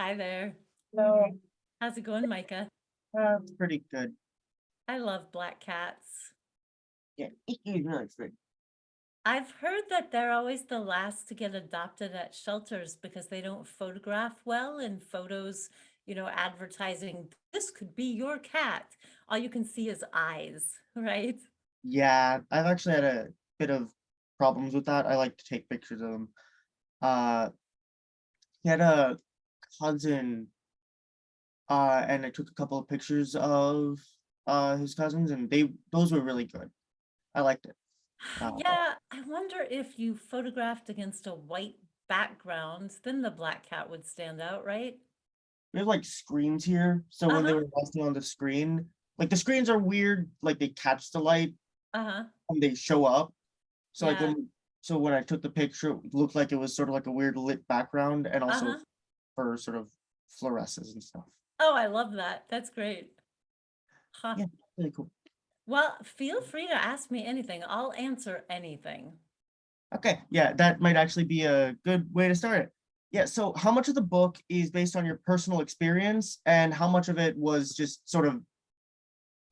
Hi there. No, How's it going, Micah? uh, pretty good. I love black cats. Yeah, he's really good. I've heard that they're always the last to get adopted at shelters because they don't photograph well in photos, you know, advertising, this could be your cat. All you can see is eyes, right? Yeah, I've actually had a bit of problems with that. I like to take pictures of them. Uh, he had a cousin, uh, and I took a couple of pictures of uh his cousins, and they those were really good. I liked it. Uh, Yeah, I wonder if you photographed against a white background, then the black cat would stand out, right? We have like screens here, so when they Uh-huh. were resting on the screen, like the screens are weird, like they catch the light Uh-huh. when they show up. So like Yeah. when, so when I took the picture, it looked like it was sort of like a weird lit background and also Uh-huh. For sort of fluorescence and stuff. Oh, I love that. That's great. Huh. Yeah. Really cool. Well, feel free to ask me anything. I'll answer anything. Okay, yeah, that might actually be a good way to start it. Yeah, so how much of the book is based on your personal experience and how much of it was just sort of,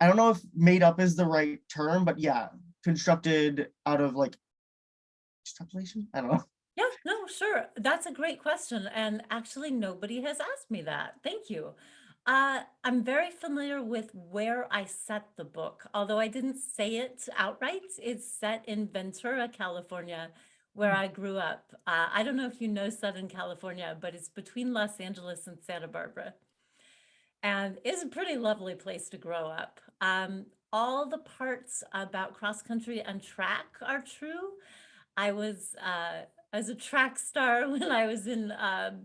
I don't know if made up is the right term, but yeah, constructed out of like extrapolation? I don't know. Sure. That's a great question. And actually, nobody has asked me that. Thank you. Uh, I'm very familiar with where I set the book, although I didn't say it outright. It's set in Ventura, California, where I grew up. Uh, I don't know if you know Southern California, but it's between Los Angeles and Santa Barbara. And it's a pretty lovely place to grow up. Um, all the parts about cross country and track are true. I was uh, I was a track star when I was in um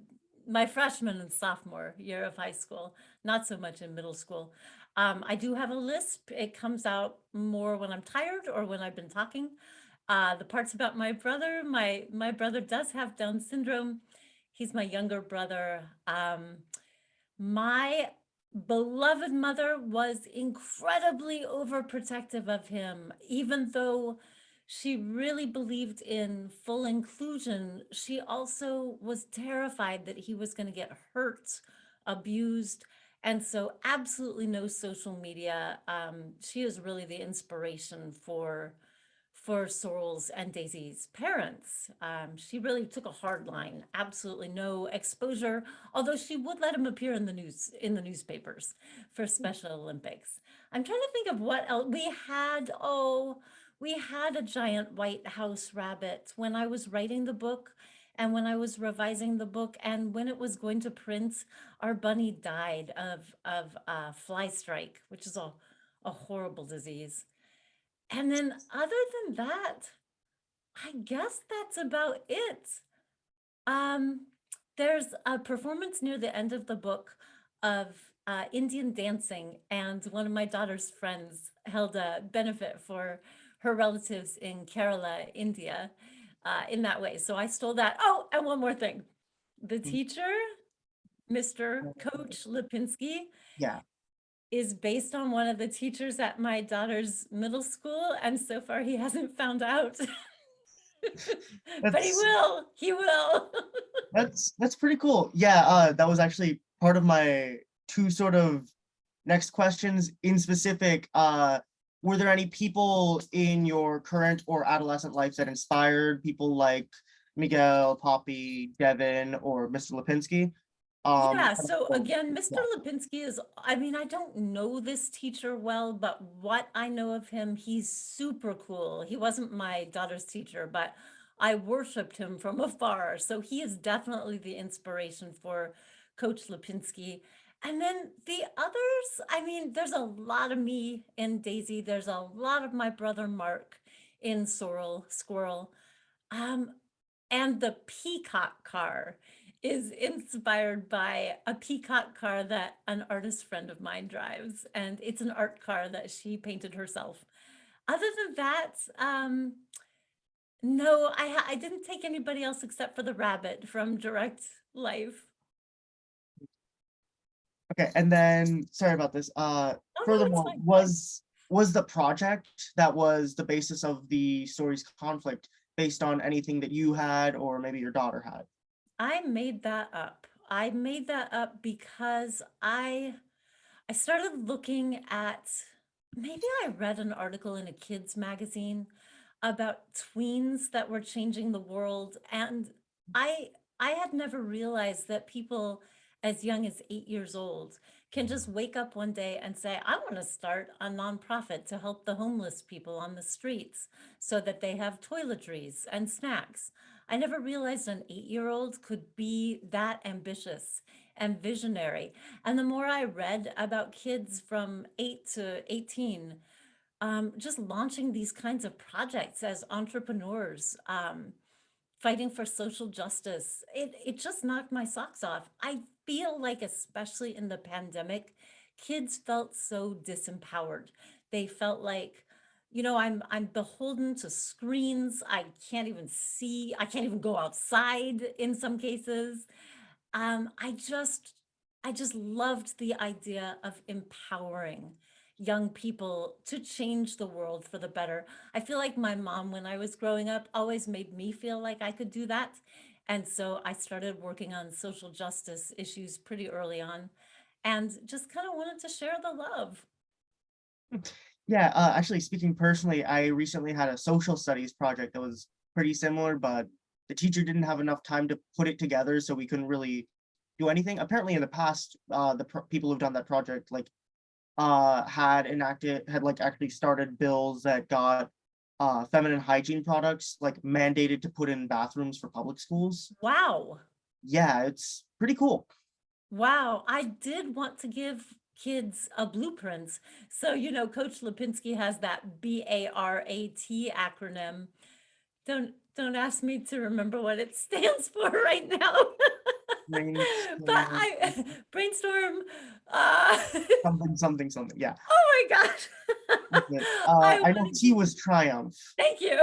my freshman and sophomore year of high school, not so much in middle school. Um, I do have a lisp. It comes out more when I'm tired or when I've been talking. Uh, the parts about my brother, my my brother does have Down syndrome. He's my younger brother. Um, my beloved mother was incredibly overprotective of him, even though she really believed in full inclusion. She also was terrified that he was going to get hurt, abused, and so absolutely no social media. Um, she is really the inspiration for for Sorrel's and Daisy's parents. Um, she really took a hard line, absolutely no exposure, although she would let him appear in the news in the newspapers for Special Olympics. I'm trying to think of what else we had. Oh, we had a giant white house rabbit when I was writing the book and when I was revising the book and when it was going to print, our bunny died of, of uh, fly strike, which is a, a horrible disease. And then other than that, I guess that's about it. Um, there's a performance near the end of the book of uh, Indian dancing, and one of my daughter's friends held a benefit for her relatives in Kerala, India, uh, in that way. So I stole that. Oh, and one more thing. The teacher, Mr. Coach Lipinski, Yeah, is based on one of the teachers at my daughter's middle school, and so far he hasn't found out. But he will, he will. that's that's pretty cool. Yeah, uh, that was actually part of my two sort of next questions in specific. Uh, were there any people in your current or adolescent life that inspired people like Miguel, Poppy, Devin, or Mr. Lipinski? Um, Yeah, so again, Mr. Lipinski is, I mean, I don't know this teacher well, but what I know of him, he's super cool. He wasn't my daughter's teacher, but I worshiped him from afar. So he is definitely the inspiration for Coach Lipinski. And then the others, I mean, there's a lot of me in Daisy. There's a lot of my brother Mark in Sorrel, Squirrel. Um, and the peacock car is inspired by a peacock car that an artist friend of mine drives. And it's an art car that she painted herself. Other than that, um, no, I, I didn't take anybody else except for the rabbit from Direct Life. Okay, and then, sorry about this, uh, no, furthermore, fine. was, was the project that was the basis of the story's conflict based on anything that you had or maybe your daughter had? I made that up. I made that up because I I started looking at maybe I read an article in a kids magazine about tweens that were changing the world and I I had never realized that people as young as 8 years old can just wake up one day and say, I want to start a nonprofit to help the homeless people on the streets so that they have toiletries and snacks. I never realized an eight-year-old could be that ambitious and visionary. And the more I read about kids from 8 to 18, um, just launching these kinds of projects as entrepreneurs, um, fighting for social justice, it, it just knocked my socks off. I feel like, especially in the pandemic, kids felt so disempowered. They felt like, you know, I'm I'm beholden to screens. I can't even see, I can't even go outside in some cases. Um, I just I just loved the idea of empowering young people to change the world for the better. I feel like my mom, when I was growing up, always made me feel like I could do that. And so I started working on social justice issues pretty early on and just kind of wanted to share the love. Yeah, uh, actually speaking personally, I recently had a social studies project that was pretty similar, but the teacher didn't have enough time to put it together, so we couldn't really do anything. Apparently in the past, uh, the people who've done that project, like, uh, had enacted, had like actually started bills that got uh, feminine hygiene products like mandated to put in bathrooms for public schools. Wow. Yeah, it's pretty cool. Wow. I did want to give kids a blueprint. So, you know, Coach Lipinski has that B-A-R-A-T acronym. Don't don't ask me to remember what it stands for right now. But Brainstorm, I brainstorm. Uh, something, something, something. Yeah. oh my gosh. Okay. Uh, I I know T was triumph. Thank you.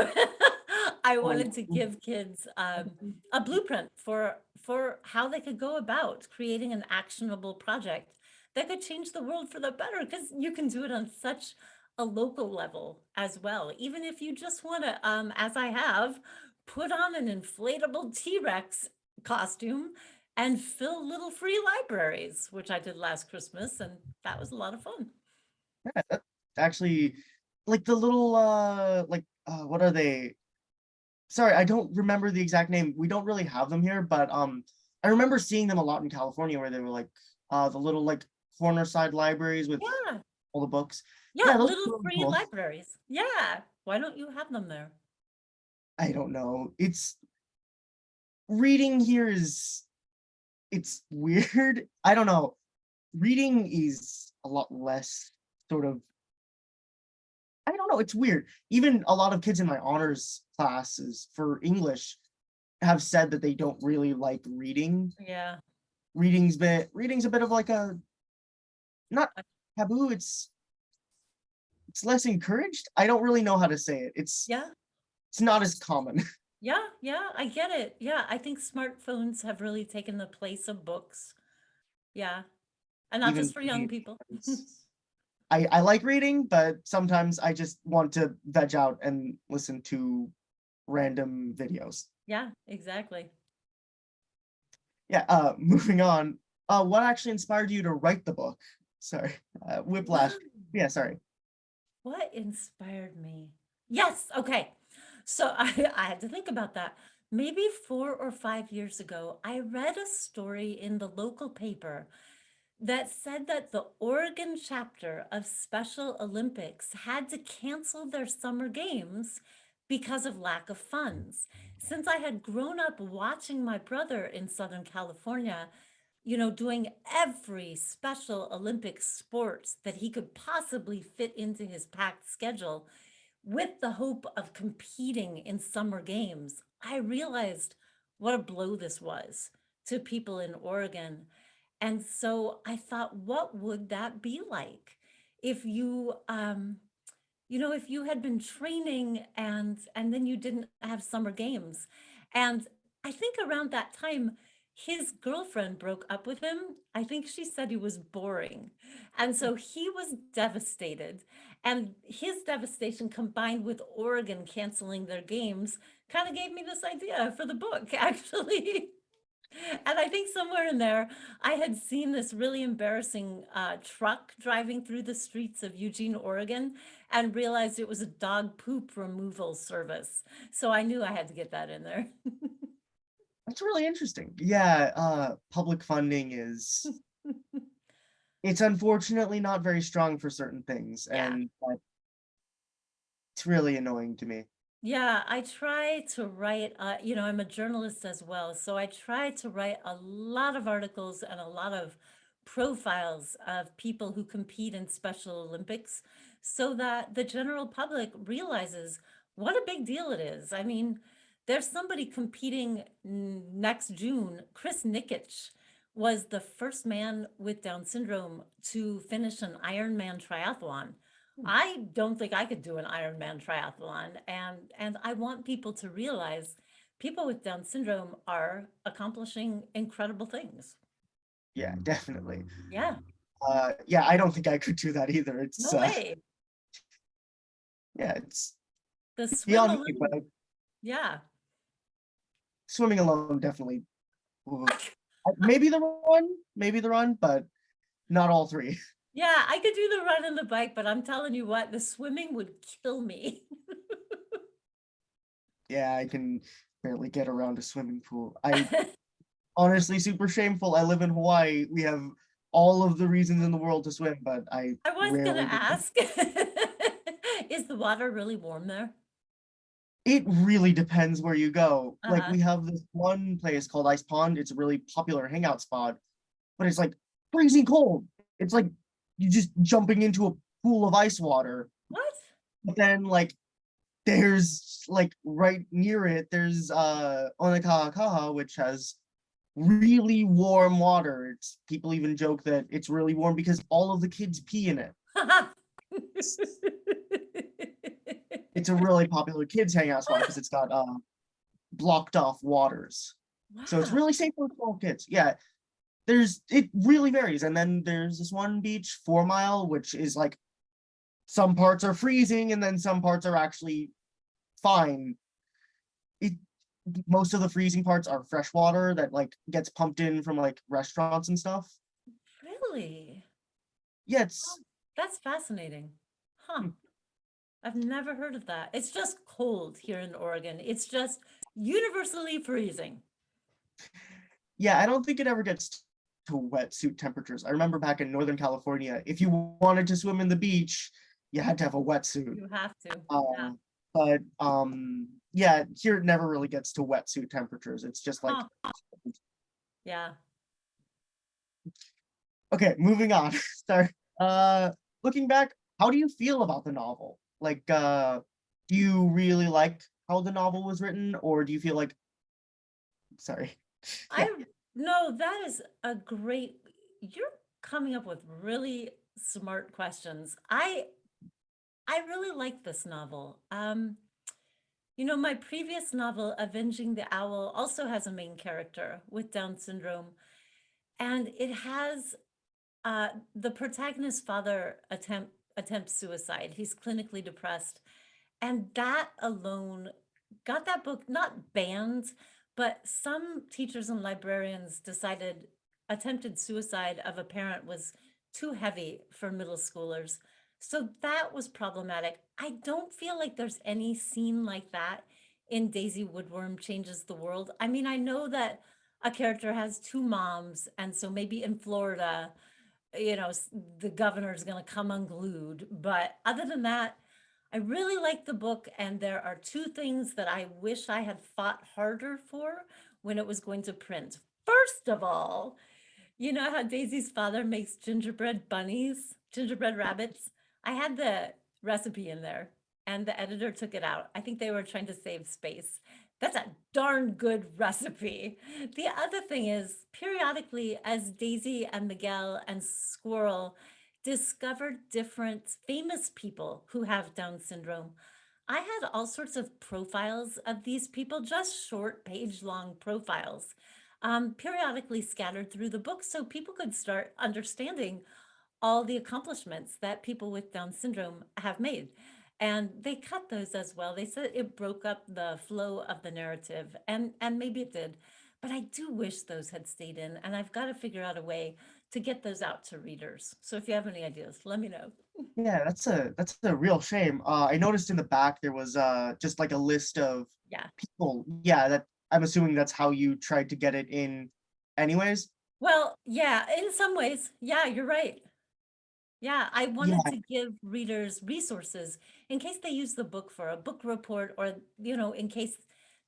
I wanted to give kids um, a blueprint for for how they could go about creating an actionable project that could change the world for the better. Because you can do it on such a local level as well. Even if you just want to, um, as I have, put on an inflatable T-Rex costume and fill little free libraries, which I did last Christmas, and that was a lot of fun. Yeah, actually, like the little, uh, like, uh, what are they? Sorry, I don't remember the exact name. We don't really have them here, but um, I remember seeing them a lot in California where they were like, uh, the little like corner side libraries with Yeah. all the books. Yeah, Yeah, little free cool. libraries. Yeah. Why don't you have them there? I don't know. It's reading here is it's weird. I don't know. Reading is a lot less sort of I don't know, it's weird. Even a lot of kids in my honors classes for English have said that they don't really like reading. Yeah. Reading's bit reading's a bit of like a not taboo, it's it's less encouraged. I don't really know how to say it. It's Yeah. it's not as common. Yeah. Yeah. I get it. Yeah. I think smartphones have really taken the place of books. Yeah. And not Even just for young people. I I like reading, but sometimes I just want to veg out and listen to random videos. Yeah, exactly. Yeah, uh, moving on. Uh, what actually inspired you to write the book? Sorry, uh, Whiplash. Yeah, sorry. What inspired me? Yes. Okay. So I, I had to think about that. Maybe four or five years ago, I read a story in the local paper that said that the Oregon chapter of Special Olympics had to cancel their summer games because of lack of funds. Since I had grown up watching my brother in Southern California, you know, doing every Special Olympic sport that he could possibly fit into his packed schedule with the hope of competing in summer games, I realized what a blow this was to people in Oregon and so I thought, what would that be like if you, um, you know, if you had been training and and then you didn't have summer games. And I think around that time, his girlfriend broke up with him. I think she said he was boring. And so he was devastated. And his devastation combined with Oregon canceling their games kind of gave me this idea for the book, actually. And I think somewhere in there, I had seen this really embarrassing uh, truck driving through the streets of Eugene, Oregon, and realized it was a dog poop removal service. So I knew I had to get that in there. That's really interesting. Yeah, uh, public funding is, it's unfortunately not very strong for certain things Yeah. and it's really annoying to me. Yeah, I try to write, uh, you know, I'm a journalist as well, so I try to write a lot of articles and a lot of profiles of people who compete in Special Olympics so that the general public realizes what a big deal it is. I mean, there's somebody competing next June. Chris Nikic was the first man with Down syndrome to finish an Ironman triathlon. I don't think I could do an Ironman triathlon and and I want people to realize people with Down syndrome are accomplishing incredible things. Yeah, definitely. Yeah, Uh, yeah, I don't think I could do that either. It's, no uh, way. yeah, it's The swim beyond me, but alone, yeah. swimming alone definitely. Maybe the run, maybe the run, but not all three. Yeah, I could do the run and the bike, but I'm telling you what, the swimming would kill me. Yeah, I can barely get around a swimming pool. I honestly super shameful. I live in Hawaii. We have all of the reasons in the world to swim, but I I was gonna ask. Is the water really warm there? It really depends where you go. Like Uh-huh. we have this one place called Ice Pond. It's a really popular hangout spot, but it's like freezing cold. It's like you're just jumping into a pool of ice water. What? But then like there's like right near it, there's uh Onekahakaha, which has really warm water. It's people even joke that it's really warm because all of the kids pee in it. It's a really popular kids hangout spot because it's got uh blocked off waters. So it's really safe for small kids. Yeah. There's it really varies. And then there's this one beach, Four Mile, which is like some parts are freezing and then some parts are actually fine. It most of the freezing parts are fresh water that like gets pumped in from like restaurants and stuff. Really? Yeah, it's That's fascinating. Huh. I've never heard of that. It's just cold here in Oregon. It's just universally freezing. yeah, I don't think it ever gets to wetsuit temperatures. I remember back in Northern California, if you wanted to swim in the beach, you had to have a wetsuit. You have to. Yeah. Uh, but um, yeah, here it never really gets to wetsuit temperatures. It's just like, Huh. Yeah. okay, moving on. Sorry. Uh, looking back, how do you feel about the novel? Like, uh, do you really like how the novel was written, or do you feel like, sorry, Yeah. I no, that is a great you're coming up with really smart questions. I I really like this novel. Um, you know, my previous novel, Avenging the Owl, also has a main character with Down syndrome, and it has uh, the protagonist's father attempt attempts suicide. He's clinically depressed, and that alone got that book not banned, but some teachers and librarians decided attempted suicide of a parent was too heavy for middle schoolers. So that was problematic. I don't feel like there's any scene like that in Daisy Woodworm Changes the World. I mean, I know that a character has two moms, and so maybe in Florida, you know, the governor is going to come unglued. But other than that, I really like the book, and there are two things that I wish I had fought harder for when it was going to print. First of all, you know how Daisy's father makes gingerbread bunnies, gingerbread rabbits? I had the recipe in there and the editor took it out. I think they were trying to save space. That's a darn good recipe. The other thing is, periodically, as Daisy and Miguel and Squirrel discovered different famous people who have Down syndrome, I had all sorts of profiles of these people, just short page long profiles, um, periodically scattered through the book so people could start understanding all the accomplishments that people with Down syndrome have made. And they cut those as well. They said it broke up the flow of the narrative, and and maybe it did. but I do wish those had stayed in, and I've got to figure out a way to get those out to readers. So if you have any ideas, let me know. Yeah, that's a that's a real shame. Uh, I noticed in the back there was uh just like a list of Yeah. people. Yeah, that I'm assuming that's how you tried to get it in anyways. Well, yeah, in some ways, yeah, you're right. Yeah, I wanted Yeah, to give readers resources in case they use the book for a book report or, you know, in case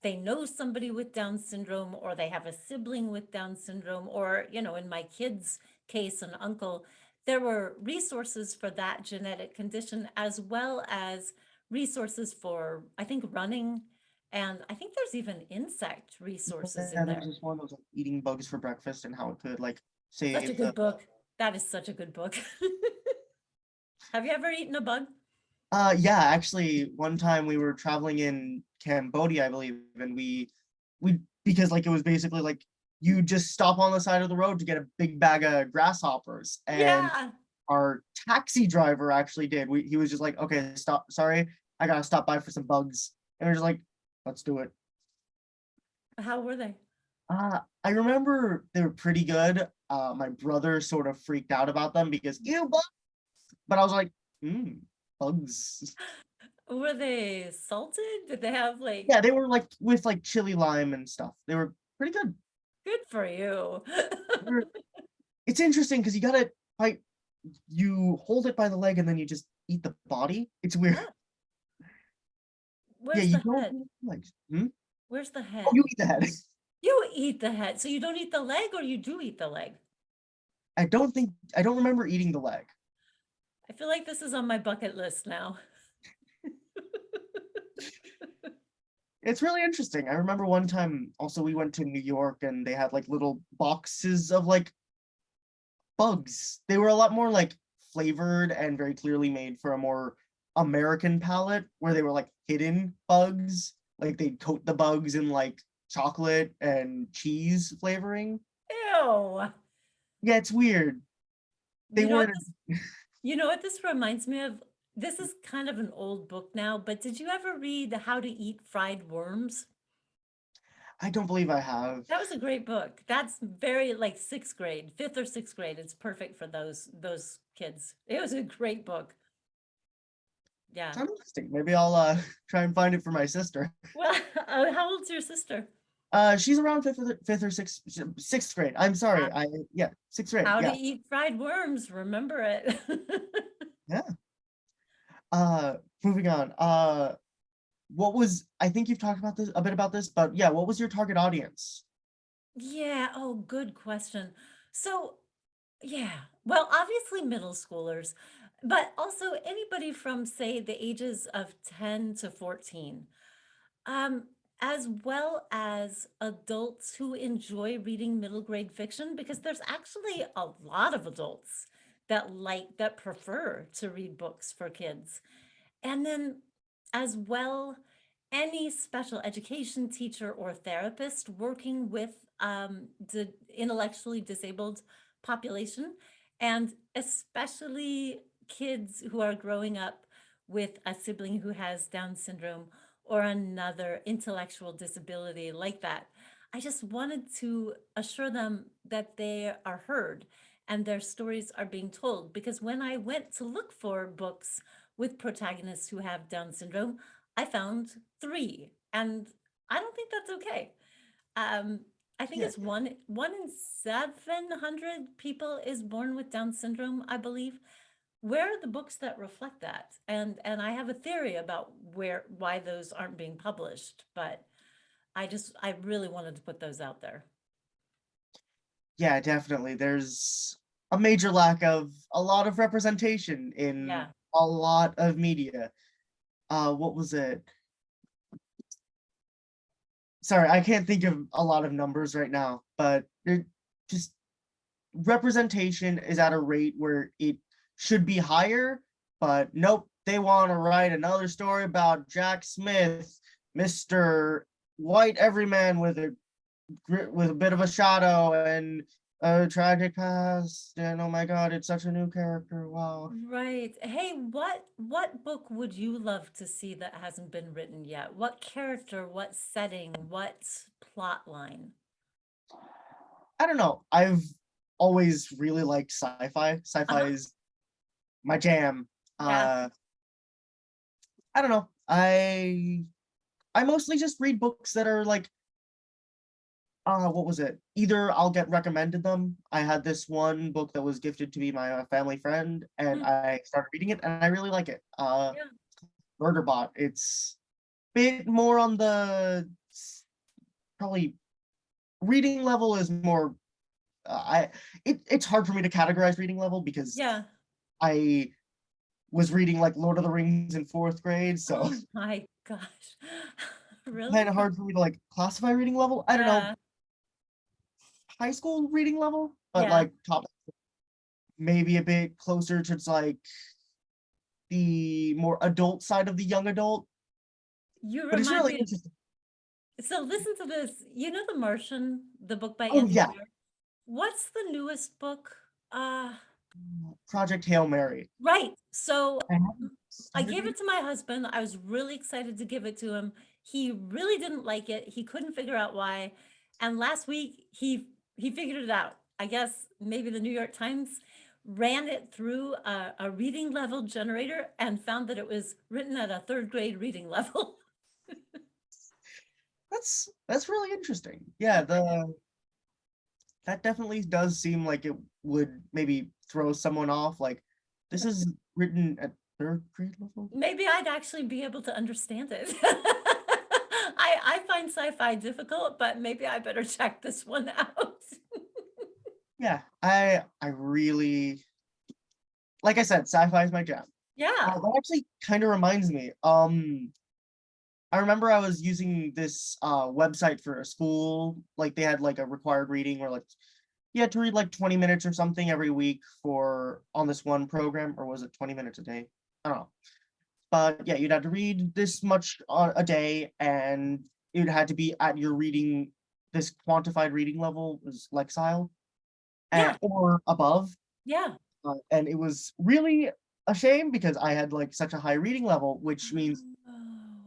they know somebody with Down syndrome or they have a sibling with Down syndrome or, you know, in my kid's case, an uncle, there were resources for that genetic condition as well as resources for, I think, running. And I think there's even insect resources yeah, in there there. was one that was like eating bugs for breakfast and how it could like say- Such a good the book. That is such a good book. Have you ever eaten a bug? Uh, yeah, actually, one time we were traveling in Cambodia, I believe, and we, we, because like it was basically like you just stop on the side of the road to get a big bag of grasshoppers, and Yeah. our taxi driver actually did. We, he was just like, okay, stop, sorry, I gotta stop by for some bugs, and we're just like, let's do it. How were they? Uh, I remember they were pretty good. Uh, my brother sort of freaked out about them because ew bugs, but I was like, hmm, bugs. Were they salted? Did they have like, Yeah, they were like with like chili lime and stuff. They were pretty good. good for you. It's interesting because you gotta bite, you hold it by the leg and then you just eat the body. It's weird. Yeah. Yeah, Where's you the don't head? legs. Hmm? Where's the head? Oh, you eat the head. You eat the head. So you don't eat the leg or you do eat the leg? I don't think I don't remember eating the leg. I feel like this is on my bucket list now. It's really interesting. I remember one time also we went to New York and they had like little boxes of like bugs. They were a lot more like flavored and very clearly made for a more American palate where they were like hidden bugs. Like they'd coat the bugs in like chocolate and cheese flavoring. Ew. Yeah, it's weird. They You know weren't this, you know what this reminds me of? This is kind of an old book now, but did you ever read How to Eat Fried Worms? I don't believe I have. That was a great book. That's very like sixth grade, fifth or sixth grade. It's perfect for those those kids. It was a great book. Yeah. Sounds interesting. Maybe I'll uh try and find it for my sister. Well, uh, how old's your sister? Uh she's around fifth or fifth or sixth sixth grade. I'm sorry. I yeah, sixth grade. How yeah. to Eat Fried Worms. Remember it. Yeah. Uh, moving on. Uh, what was I think you've talked about this a bit about this, but yeah, what was your target audience? Yeah, oh, good question. So, yeah, well, obviously middle schoolers, but also anybody from, say, the ages of 10 to 14, um, as well as adults who enjoy reading middle grade fiction, because there's actually a lot of adults that like, that prefer to read books for kids. And then as well, any special education teacher or therapist working with um, the intellectually disabled population, and especially kids who are growing up with a sibling who has Down syndrome or another intellectual disability like that. I just wanted to assure them that they are heard and their stories are being told. Because when I went to look for books with protagonists who have Down syndrome, I found three, and I don't think that's okay. Um, I think Yeah. it's one one in 700 people is born with Down syndrome, I believe. Where are the books that reflect that? And and I have a theory about where why those aren't being published, but I just I really wanted to put those out there. Yeah, definitely. There's a major lack of a lot of representation in Yeah. a lot of media. Uh, what was it? Sorry, I can't think of a lot of numbers right now, but just representation is at a rate where it should be higher, but nope, they want to write another story about Jack Smith, Mr. White Everyman with a with a bit of a shadow and a tragic past, and oh my god, it's such a new character. Wow. Right. Hey, what what book would you love to see that hasn't been written yet? What character, what setting, what plot line? I don't know. I've always really liked sci-fi. Sci-fi Uh-huh. is my jam. Yeah. Uh, I don't know. I I mostly just read books that are like, uh, what was it? Either I'll get recommended them. I had this one book that was gifted to me by a family friend, and Mm. I started reading it, and I really like it. Uh, Yeah. Murderbot. It's bit more on the probably reading level is more. Uh, I it, it's hard for me to categorize reading level because Yeah. I was reading like Lord of the Rings in fourth grade, so Oh my gosh. Really? kind of hard for me to like classify reading level. I don't know high school reading level, but Yeah. like top maybe a bit closer to like the more adult side of the young adult. You But it's really me. interesting. So listen to this. You know The Martian, the book by Oh, Andy yeah. What's the newest book? Uh, Project Hail Mary. right. So I haven't I started gave it to my husband. I was really excited to give it to him. He really didn't like it. He couldn't figure out why. And last week he he figured it out. I guess maybe the New York Times ran it through a, a reading level generator and found that it was written at a third grade reading level. That's that's really interesting. Yeah, the that definitely does seem like it would maybe throw someone off. Like this is written at third grade level. Maybe I'd actually be able to understand it. I I find sci-fi difficult, but maybe I better check this one out. Yeah, I I really like I said, sci-fi is my jam. Yeah. Uh, that actually kind of reminds me. Um, I remember I was using this uh website for a school. Like they had like a required reading or like you had to read like 20 minutes or something every week for on this one program, or was it 20 minutes a day? I don't know. But yeah, you'd have to read this much on a day, and it had to be at your reading this quantified reading level was Lexile, Yeah. and or above. Yeah. Uh, and it was really a shame because I had like such a high reading level, which means Oh.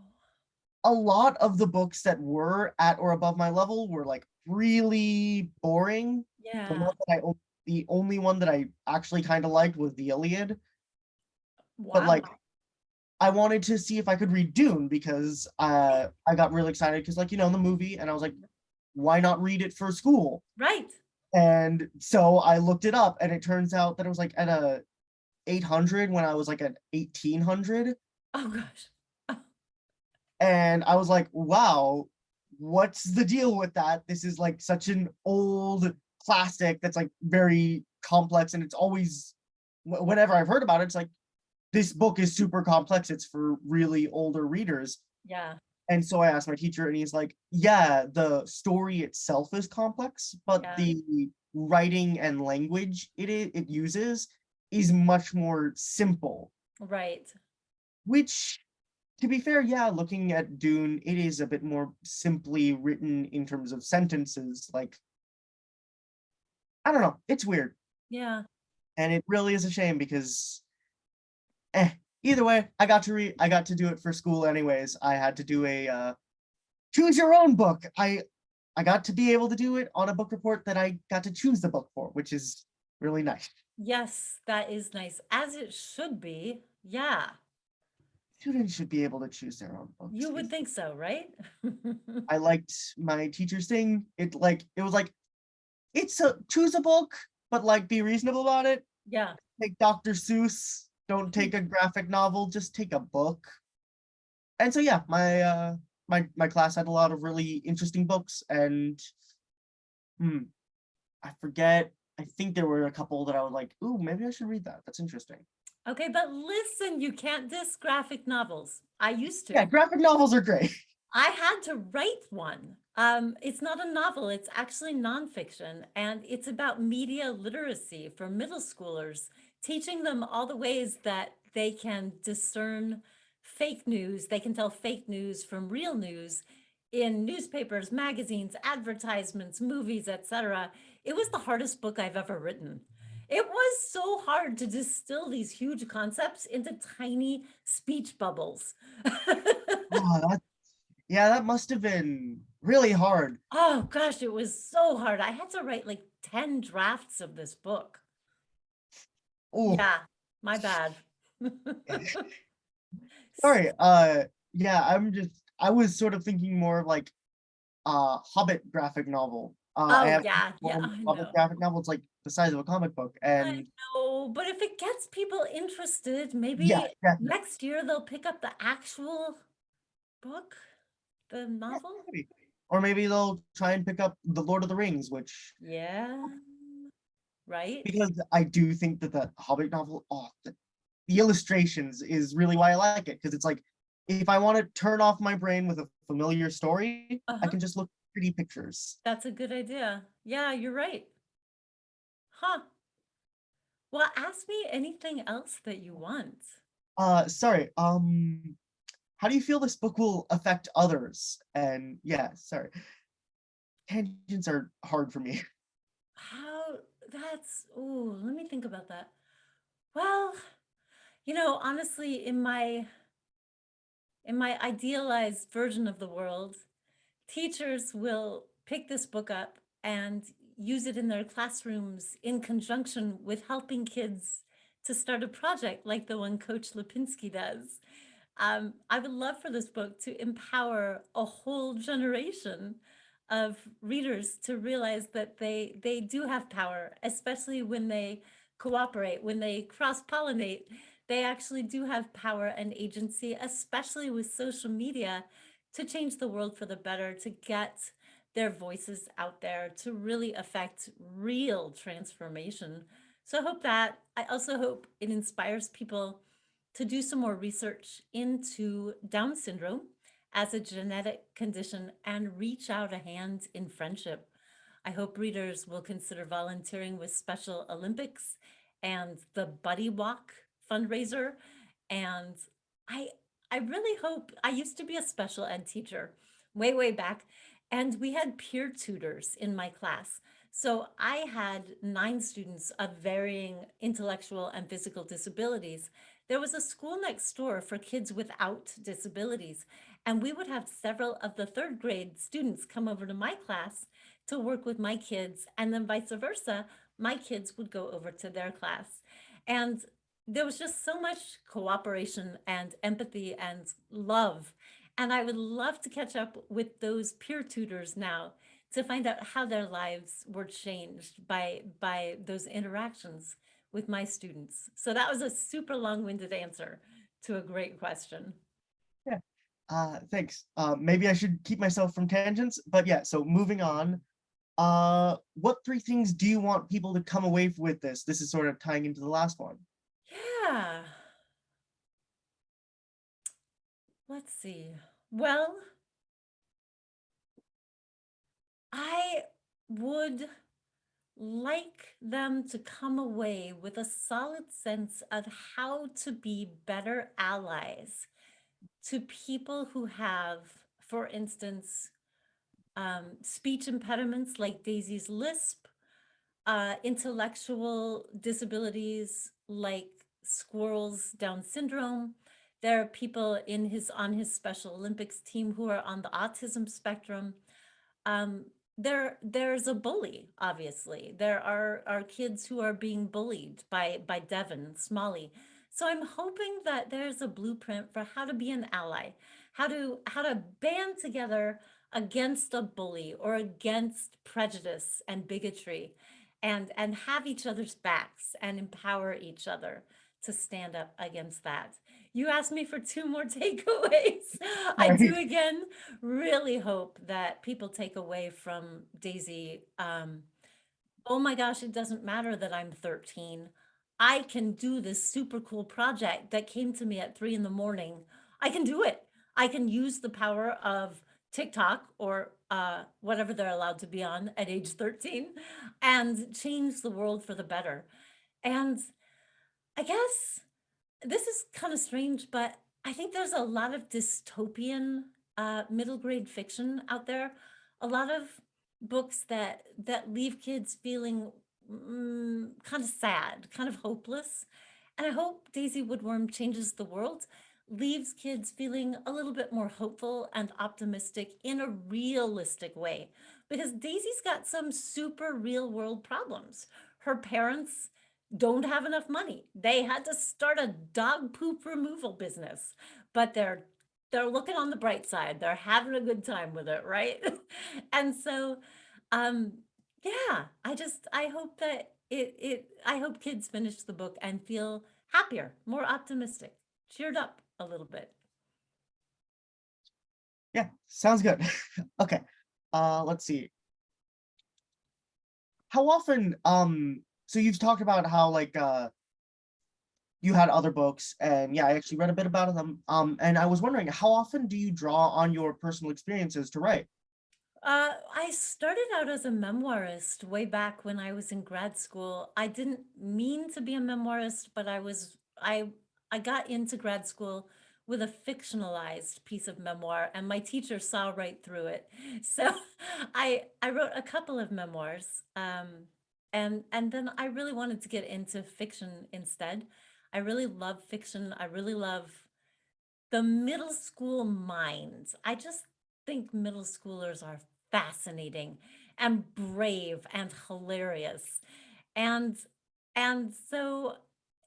a lot of the books that were at or above my level were like really boring. The Yeah. one that I the only one that I actually kind of liked was the Iliad, but like I wanted to see if I could read Dune because uh I got really excited because like you know the movie and I was like, why not read it for school? Right. And so I looked it up and it turns out that it was like at a 800 when I was like at 1800 Oh gosh. and I was like, wow, what's the deal with that? This is like such an old classic that's like very complex and it's always wh- whenever I've heard about it, it's like this book is super complex. It's for really older readers. Yeah. And so I asked my teacher and he's like, yeah, the story itself is complex, but Yeah. the writing and language it it uses is much more simple Right. which to be fair yeah looking at dune it is a bit more simply written in terms of sentences like i don't know it's weird Yeah. and it really is a shame because eh, either way i got to read i got to do it for school anyways i had to do a uh choose your own book i i got to be able to do it on a book report that i got to choose the book for which is really nice Yes, that is nice. As it should be. Yeah. students should be able to choose their own books You would think so, right? I liked my teacher's thing. It like it was like it's a choose a book, but like be reasonable about it. Yeah. Take Dr. Seuss. Don't take a graphic novel, just take a book. And so yeah, my uh my my class had a lot of really interesting books and hmm I forget. I think there were a couple that I was like, ooh, maybe I should read that. That's interesting. Okay, but listen, you can't diss graphic novels. I used to. Yeah, graphic novels are great. I had to write one. Um, it's not a novel, it's actually nonfiction, and it's about media literacy for middle schoolers, teaching them all the ways that they can discern fake news. They can tell fake news from real news in newspapers, magazines, advertisements, movies, etc. It was the hardest book I've ever written. It was so hard to distill these huge concepts into tiny speech bubbles. Oh, that, yeah, that must have been really hard. Oh gosh, it was so hard. I had to write like 10 drafts of this book. Oh, Yeah, my bad. sorry. Uh, yeah, I'm just, I was sort of thinking more of like uh Hobbit graphic novel. Uh, I Oh have yeah, yeah, I Hobbit graphic novel. It's like the size of a comic book, And I know, but if it gets people interested, maybe yeah, next year they'll pick up the actual book, the novel. maybe. Or maybe they'll try and pick up The Lord of the Rings, which Yeah, right? because I do think that the Hobbit novel, oh, the, the illustrations is really why I like it. Because it's like, if I want to turn off my brain with a familiar story, I Uh-huh. can just look at pretty pictures. That's a good idea. Yeah, you're right. Huh. Well, ask me anything else that you want. Uh, sorry. Um, how do you feel this book will affect others? And yeah, sorry. Tangents are hard for me. How that's oh, let me think about that. Well, you know, honestly, in my in my idealized version of the world, teachers will pick this book up and use it in their classrooms in conjunction with helping kids to start a project like the one Coach Lipinski does. Um, I would love for this book to empower a whole generation of readers to realize that they they do have power, especially when they cooperate, when they cross-pollinate. They actually do have power and agency, especially with social media, to change the world for the better, to get their voices out there, to really affect real transformation. So I hope that, I also hope it inspires people to do some more research into Down syndrome as a genetic condition and reach out a hand in friendship. I hope readers will consider volunteering with Special Olympics and the Buddy Walk fundraiser. And I I really hope I used to be a special ed teacher way, way back, and we had peer tutors in my class. So I had nine students of varying intellectual and physical disabilities. There was a school next door for kids without disabilities, and we would have several of the third grade students come over to my class to work with my kids, and then vice versa, my kids would go over to their class. And there was just so much cooperation and empathy and love. And I would love to catch up with those peer tutors now to find out how their lives were changed by by those interactions with my students. So that was a super long-winded answer to a great question. Yeah. Uh, thanks. Uh, maybe I should keep myself from tangents, but yeah, so moving on. Uh, what three things do you want people to come away with this? This is sort of tying into the last one. Yeah. Let's see. Well, I would like them to come away with a solid sense of how to be better allies to people who have, for instance, um, speech impediments like Daisy's lisp, uh, intellectual disabilities like Squirrel's Down syndrome. There are people in his on his Special Olympics team who are on the autism spectrum. Um, there, there's a bully, obviously. There are, are kids who are being bullied by, by Devin Smalley. So I'm hoping that there's a blueprint for how to be an ally, how to, how to band together against a bully or against prejudice and bigotry and, and have each other's backs and empower each other to stand up against that. You asked me for two more takeaways. I do again really hope that people take away from Daisy, um, oh my gosh, it doesn't matter that I'm 13. I can do this super cool project that came to me at three in the morning. I can do it. I can use the power of TikTok or uh, whatever they're allowed to be on at age 13 and change the world for the better. And I guess this is kind of strange, but I think there's a lot of dystopian uh, middle grade fiction out there. A lot of books that that leave kids feeling mm, kind of sad, kind of hopeless. And I hope Daisy Woodworm changes the world leaves kids feeling a little bit more hopeful and optimistic in a realistic way. Because Daisy's got some super real world problems. Her parents don't have enough money. They had to start a dog poop removal business, but they're they're looking on the bright side. They're having a good time with it, right? and so um yeah, I just I hope that it it I hope kids finish the book and feel happier, more optimistic, cheered up a little bit. Yeah, sounds good. Okay, uh, let's see. How often, um, so you've talked about how like, uh, you had other books and yeah, I actually read a bit about them. Um, and I was wondering, how often do you draw on your personal experiences to write? Uh, I started out as a memoirist way back when I was in grad school. I didn't mean to be a memoirist, but I was I I got into grad school with a fictionalized piece of memoir, and my teacher saw right through it. So I I wrote a couple of memoirs, um, and and then I really wanted to get into fiction instead. I really love fiction. I really love the middle school minds. I just think middle schoolers are fascinating and brave and hilarious. And and so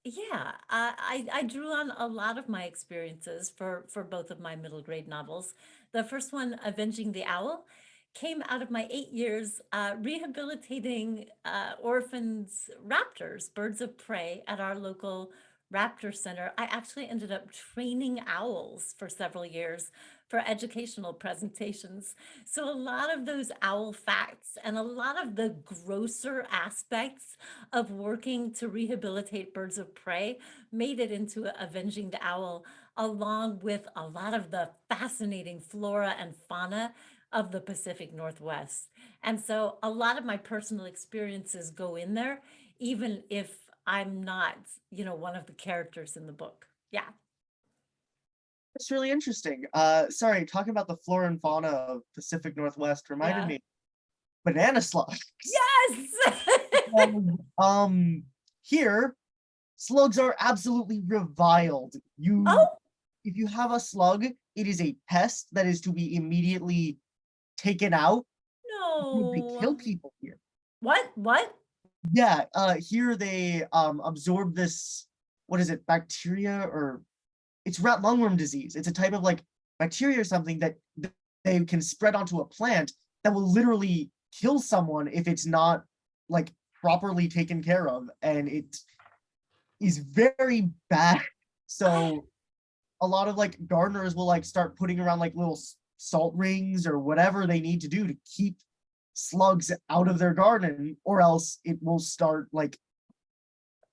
yeah, I, I drew on a lot of my experiences for for both of my middle grade novels. The first one, Avenging the Owl, came out of my eight years uh, rehabilitating uh, orphans raptors, birds of prey at our local raptor center. I actually ended up training owls for several years for educational presentations. So a lot of those owl facts and a lot of the grosser aspects of working to rehabilitate birds of prey made it into Avenging the Owl, along with a lot of the fascinating flora and fauna of the Pacific Northwest. And so a lot of my personal experiences go in there, even if I'm not, you know, one of the characters in the book. Yeah. It's really interesting. Uh, sorry, talking about the flora and fauna of Pacific Northwest reminded Yeah. me banana slugs. Yes. Um, um, here, slugs are absolutely reviled. You, oh, if you have a slug, it is a pest that is to be immediately taken out. They kill people here. What? What? Yeah, uh, here they um absorb this, what is it, bacteria or it's rat lungworm disease. It's a type of like bacteria or something that they can spread onto a plant that will literally kill someone if it's not like properly taken care of. And it is very bad. So a lot of like gardeners will like start putting around like little salt rings or whatever they need to do to keep slugs out of their garden or else it will start like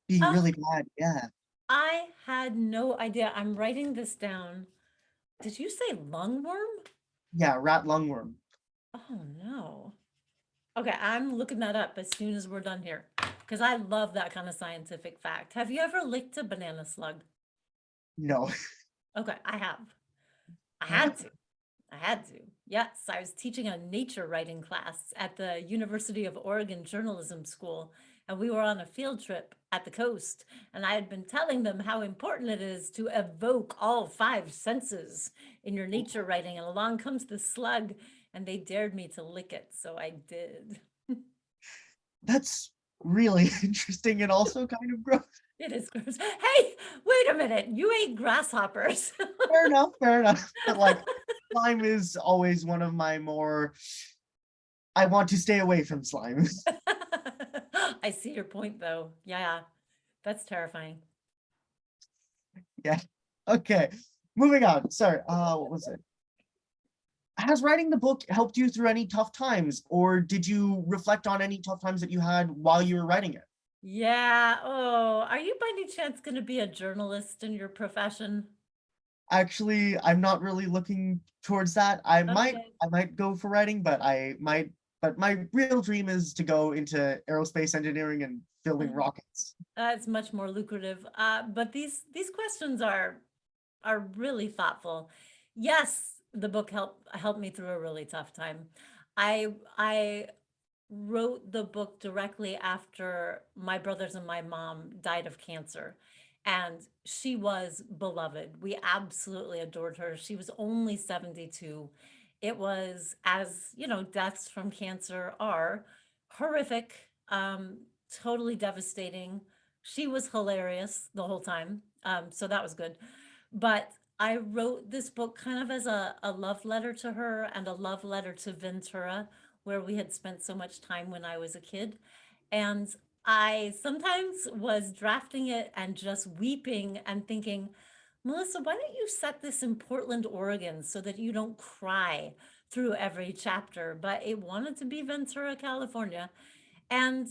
being Oh, really bad. Yeah. I had no idea. I'm writing this down. Did you say lungworm? Yeah, rat lungworm. Oh no. Okay, I'm looking that up as soon as we're done here because I love that kind of scientific fact. Have you ever licked a banana slug? No. Okay, I have. I had to. I had to. Yes, I was teaching a nature writing class at the University of Oregon Journalism School, and we were on a field trip at the coast. And I had been telling them how important it is to evoke all five senses in your nature writing. And along comes the slug, and they dared me to lick it. So I did. That's really interesting and also kind of gross. It is gross. Hey, wait a minute. You ate grasshoppers. Fair enough, fair enough. But like slime is always one of my more I want to stay away from slime. I see your point, though. Yeah, that's terrifying. Yeah. Okay. Moving on. Sorry. Uh what was it? Has writing the book helped you through any tough times, or did you reflect on any tough times that you had while you were writing it? Yeah. Oh, are you by any chance going to be a journalist in your profession? Actually, I'm not really looking towards that. I might I might go for writing, but I might but my real dream is to go into aerospace engineering and building Mhm. rockets. Uh, it's much more lucrative. Uh, but these these questions are are really thoughtful. Yes, the book helped helped me through a really tough time. I I wrote the book directly after my brothers and my mom died of cancer. and she was beloved. We absolutely adored her. She was only 72. It was, as you know, deaths from cancer are horrific, um, totally devastating. She was hilarious the whole time, um, so that was good. But I wrote this book kind of as a, a love letter to her and a love letter to Ventura, where we had spent so much time when I was a kid. And I sometimes was drafting it and just weeping and thinking, Melissa, why don't you set this in Portland, Oregon so that you don't cry through every chapter? But it wanted to be Ventura, California. And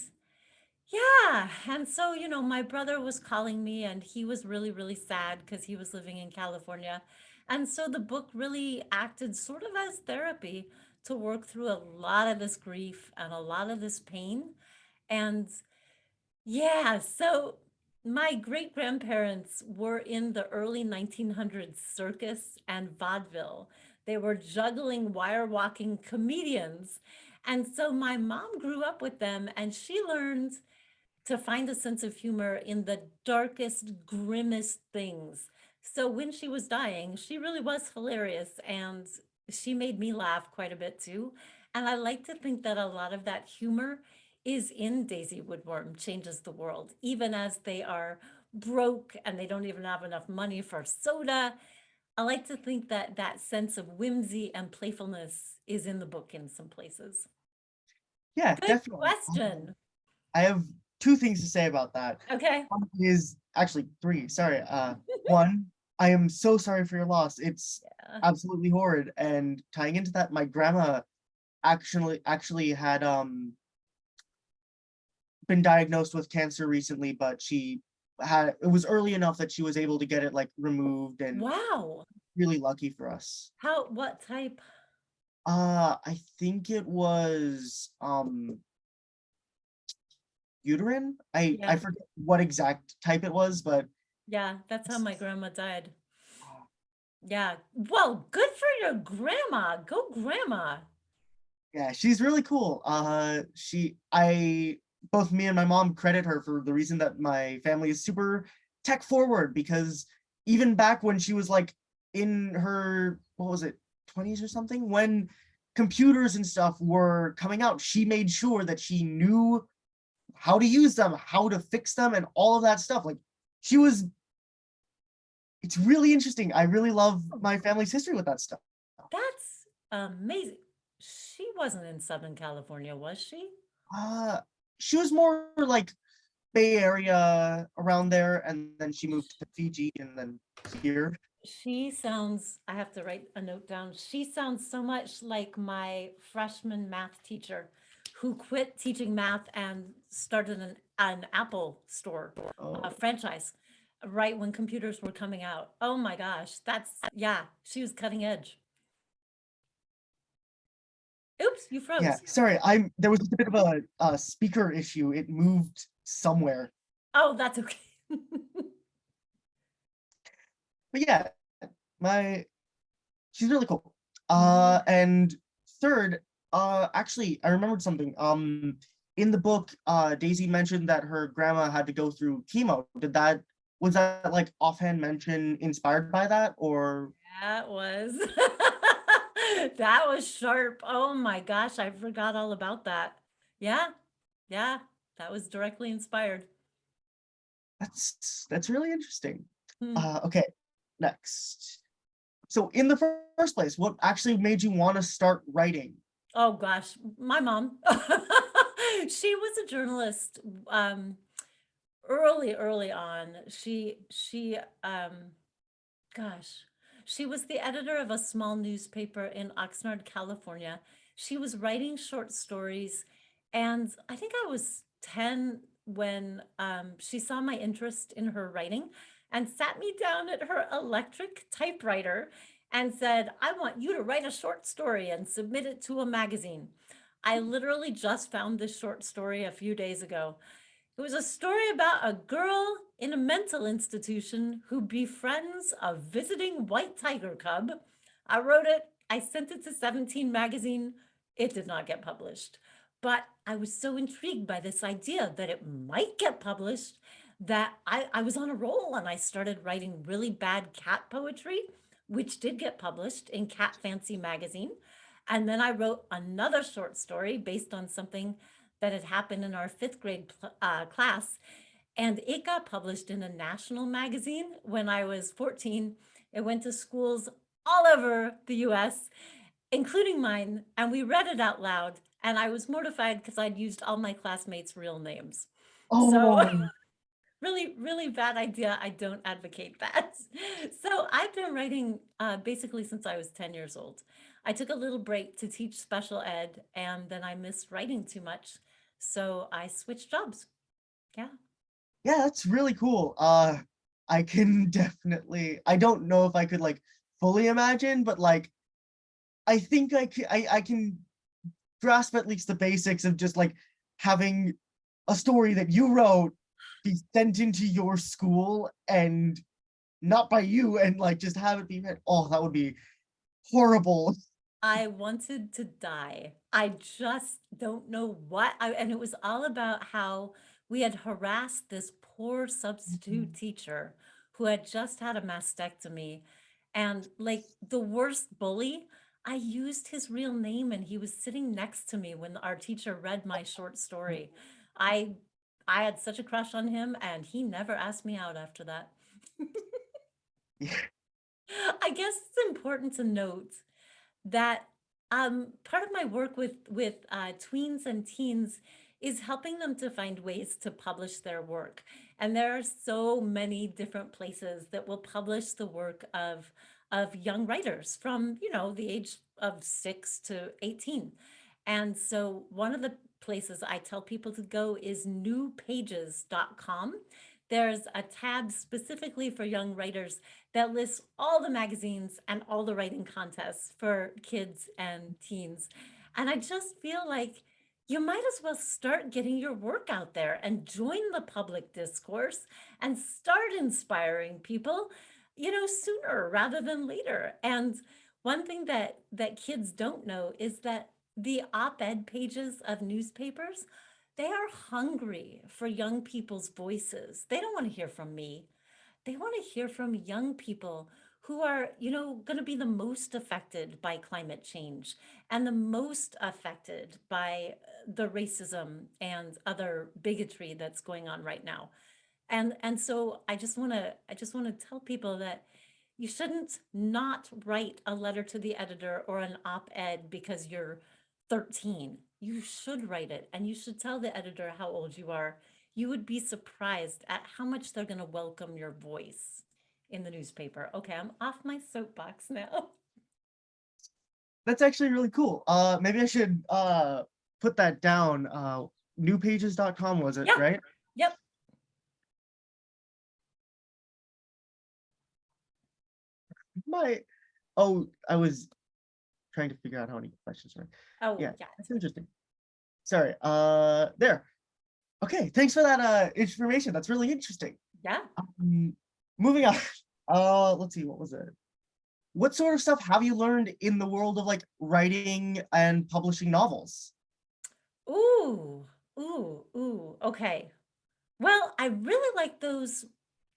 yeah, and so, you know, my brother was calling me and he was really, really sad because he was living in California. And so the book really acted sort of as therapy to work through a lot of this grief and a lot of this pain. And yeah, so my great grandparents were in the early 1900s circus and vaudeville. They were juggling, wire walking comedians. And so my mom grew up with them and she learned to find a sense of humor in the darkest, grimmest things. So when she was dying, she really was hilarious and she made me laugh quite a bit too. And I like to think that a lot of that humor is in Daisy Woodworm Changes the World, even as they are broke and they don't even have enough money for soda. I like to think that that sense of whimsy and playfulness is in the book in some places. Yeah, Good definitely. Question. I have two things to say about that. Okay. One is actually three, sorry. Uh, one, I am so sorry for your loss. It's Yeah. absolutely horrid. And tying into that, my grandma actually actually had um been diagnosed with cancer recently, but she had it was early enough that she was able to get it like removed and Wow. really lucky for us. How, what type? Uh, I think it was um uterine. I Yeah. I forget what exact type it was, but Yeah, that's how my grandma died. Yeah. Well, good for your grandma. Go grandma. yeah, she's really cool. Uh, she I both me and my mom credit her for the reason that my family is super tech forward because even back when she was like in her what was it 20s or something when computers and stuff were coming out she made sure that she knew how to use them how to fix them and all of that stuff like she was it's really interesting i really love my family's history with that stuff That's amazing. She wasn't in Southern California, was she? uh she was more like bay area around there and then she moved to fiji and then here She sounds, I have to write a note down. She sounds so much like my freshman math teacher who quit teaching math and started an, an Apple store, oh, a franchise, right when computers were coming out. Oh my gosh, that's, yeah, she was cutting edge. Oops, you froze. yeah sorry i'm there was a bit of a, uh speaker issue it moved somewhere Oh, that's okay. but yeah my she's really cool uh and third uh actually i remembered something um in the book uh daisy mentioned that her grandma had to go through chemo did that was that like offhand mention inspired by that or That was, that was sharp. Oh my gosh, I forgot all about that. Yeah, yeah, that was directly inspired. that's that's really interesting Hmm. uh okay next so in the first place what actually made you want to start writing Oh gosh, my mom. She was a journalist um early, early on. She she um gosh, she was the editor of a small newspaper in Oxnard, California. She was writing short stories and I think I was 10 when um she saw my interest in her writing and sat me down at her electric typewriter and said, I want you to write a short story and submit it to a magazine. I hmm. literally just found this short story a few days ago. It was a story about a girl in a mental institution who befriends a visiting white tiger cub. I wrote it, I sent it to 17 magazine. It did not get published, but I was so intrigued by this idea that it might get published that I, I was on a roll and I started writing really bad cat poetry, which did get published in Cat Fancy magazine. And then I wrote another short story based on something that had happened in our fifth grade uh, class. And it got published in a national magazine when I was 14. It went to schools all over the US, including mine. And we read it out loud. And I was mortified because I'd used all my classmates' real names. So Oh, really, really bad idea. I don't advocate that. So I've been writing uh, basically since I was 10 years old. I took a little break to teach special ed and then I missed writing too much. So I switched jobs. Yeah. yeah, that's really cool. Uh, I can definitely, I don't know if I could like fully imagine, but like, I think I can, I, I can grasp at least the basics of just like having a story that you wrote be sent into your school and not by you and like just have it be read. Oh, that would be horrible. I wanted to die. I just don't know what I, and it was all about how we had harassed this poor substitute mm-hmm. teacher who had just had a mastectomy. And like the worst bully, I used his real name and he was sitting next to me when our teacher read my short story. I I had such a crush on him and he never asked me out after that. Yeah. I guess it's important to note that um, part of my work with with uh, tweens and teens is helping them to find ways to publish their work. And there are so many different places that will publish the work of of young writers from, you know, the age of 6 to 18. And so one of the places I tell people to go is newpages.com. There's a tab specifically for young writers that lists all the magazines and all the writing contests for kids and teens. And I just feel like you might as well start getting your work out there and join the public discourse and start inspiring people, you know, sooner rather than later. And one thing that that kids don't know is that the op-ed pages of newspapers, they are hungry for young people's voices. They don't want to hear from me they want to hear from young people who are, you know, going to be the most affected by climate change and the most affected by uh, the racism and other bigotry that's going on right now. And and so I just want to I just want to tell people that you shouldn't not write a letter to the editor or an op-ed because you're 13. You should write it and you should tell the editor how old you are you would be surprised at how much they're going to welcome your voice in the newspaper. Okay, I'm off my soapbox now. That's actually really cool. Uh, maybe I should uh put that down. Uh, newpages.com was it, Yeah. right? Yep. My, oh, I was trying to figure out how many questions are. Oh, Yeah. yeah. That's interesting. Sorry, uh, there. Okay, thanks for that uh information. That's really interesting. Yeah. Um, moving on. Uh, let's see, what was it? What sort of stuff have you learned in the world of like writing and publishing novels? Ooh, ooh, ooh. Okay. Well, I really like those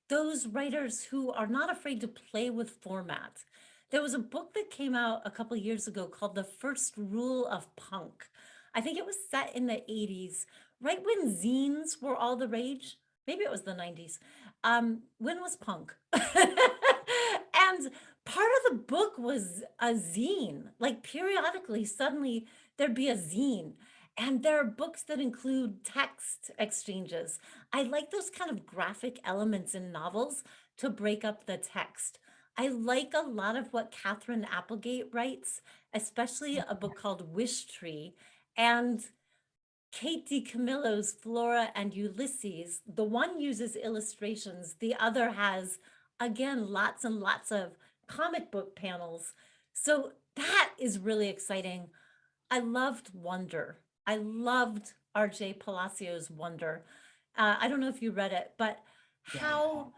those writers who are not afraid to play with format. There was a book that came out a couple years ago called The First Rule of Punk. I think it was set in the 80s, right when zines were all the rage. Maybe it was the 90s. Um, when was punk? and part of the book was a zine. Like periodically, suddenly there'd be a zine. And there are books that include text exchanges. I like those kind of graphic elements in novels to break up the text. I like a lot of what Katherine Applegate writes, especially a book called Wish Tree. And Kate DiCamillo's Flora and Ulysses, the one uses illustrations, the other has, again, lots and lots of comic book panels. So that is really exciting. I loved Wonder. I loved RJ Palacio's Wonder. Uh, I don't know if you read it, but Yeah. how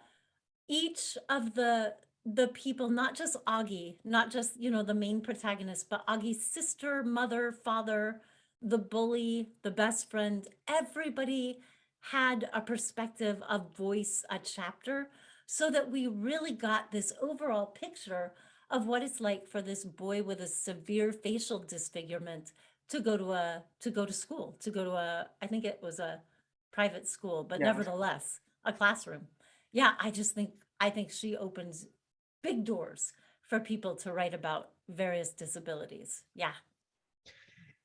each of the the people, not just Augie, not just, you know, the main protagonist, but Augie's sister, mother, father, the bully, the best friend, everybody had a perspective, a voice, a chapter, so that we really got this overall picture of what it's like for this boy with a severe facial disfigurement to go to a to go to school, to go to a I think it was a private school, but Yeah. nevertheless, a classroom. Yeah, I just think I think she opens big doors for people to write about various disabilities. Yeah.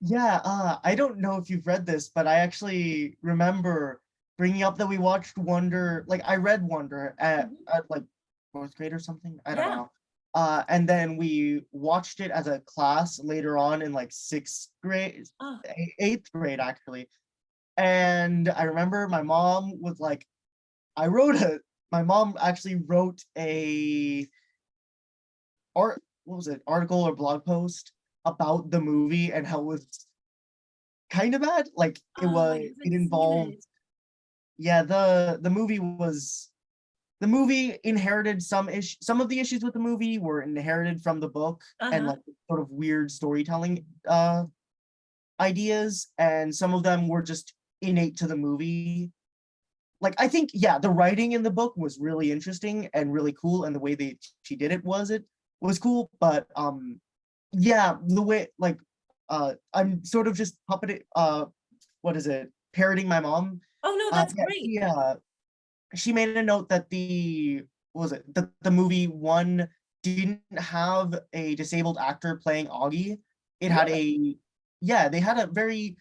Yeah, uh, I don't know if you've read this, but I actually remember bringing up that we watched Wonder, like I read Wonder at, Mhm. at like fourth grade or something. I don't Yeah. know. Uh, and then we watched it as a class later on in like sixth grade, eighth grade actually. And I remember my mom was like, I wrote a, my mom actually wrote a art, what was it, article or blog post about the movie and how it was kind of bad. Like it oh, was, it involved, it. yeah, the the movie was the movie inherited some issue. Some of the issues with the movie were inherited from the book and Uh-huh. like sort of weird storytelling uh ideas, and some of them were just innate to the movie. Like I think, yeah, the writing in the book was really interesting and really cool, and the way they she did it was it was cool. But um, yeah, the way like uh, I'm sort of just puppeting. Uh, what is it? Parroting my mom. Oh, no, Uh, that's yeah, great. uh, she made a note that the what was it the the movie one didn't have a disabled actor playing Augie. It had a yeah, they had a very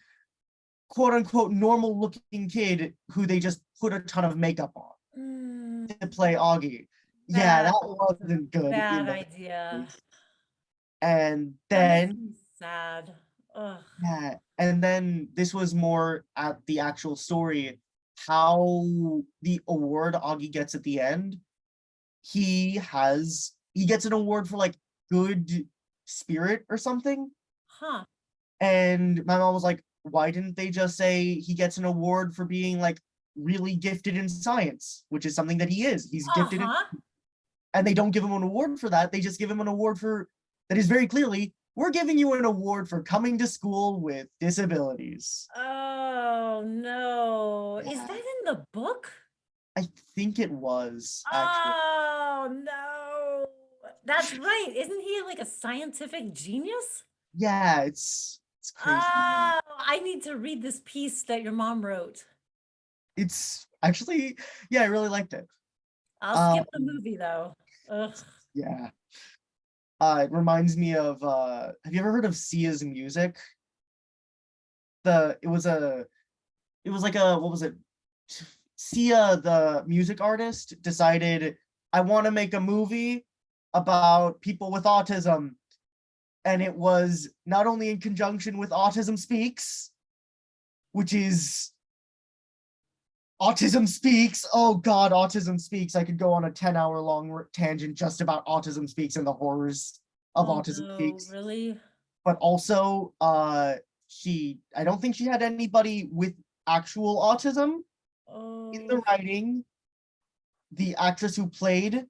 quote unquote normal looking kid who they just put a ton of makeup on Mm, to play Augie. Yeah, that wasn't good. bad the idea. And then sad. Ugh. Yeah, and then this was more at the actual story, how the award Augie gets at the end. He has he gets an award for like good spirit or something. Huh. And my mom was like, why didn't they just say he gets an award for being like really gifted in science, which is something that he is. He's gifted in Uh-huh. And they don't give him an award for that. They just give him an award for that is very clearly, we're giving you an award for coming to school with disabilities. Oh, no. Is that in the book? I think it was actually. Oh, no. That's right. Isn't he like a scientific genius? Yeah, it's it's crazy. Oh, I need to read this piece that your mom wrote. It's actually, yeah, I really liked it. I'll skip the Um, movie though. Ugh. Yeah. Uh, it reminds me of uh have you ever heard of Sia's music? The it was a it was like a what was it? Sia, the music artist, decided I want to make a movie about people with autism. And it was not only in conjunction with Autism Speaks, which is Autism Speaks. Oh God, Autism Speaks. I could go on a 10 hour long tangent just about Autism Speaks and the horrors of Oh, Autism no, Speaks. Really? But also, uh, she, I don't think she had anybody with actual autism in the Oh, writing. The actress who played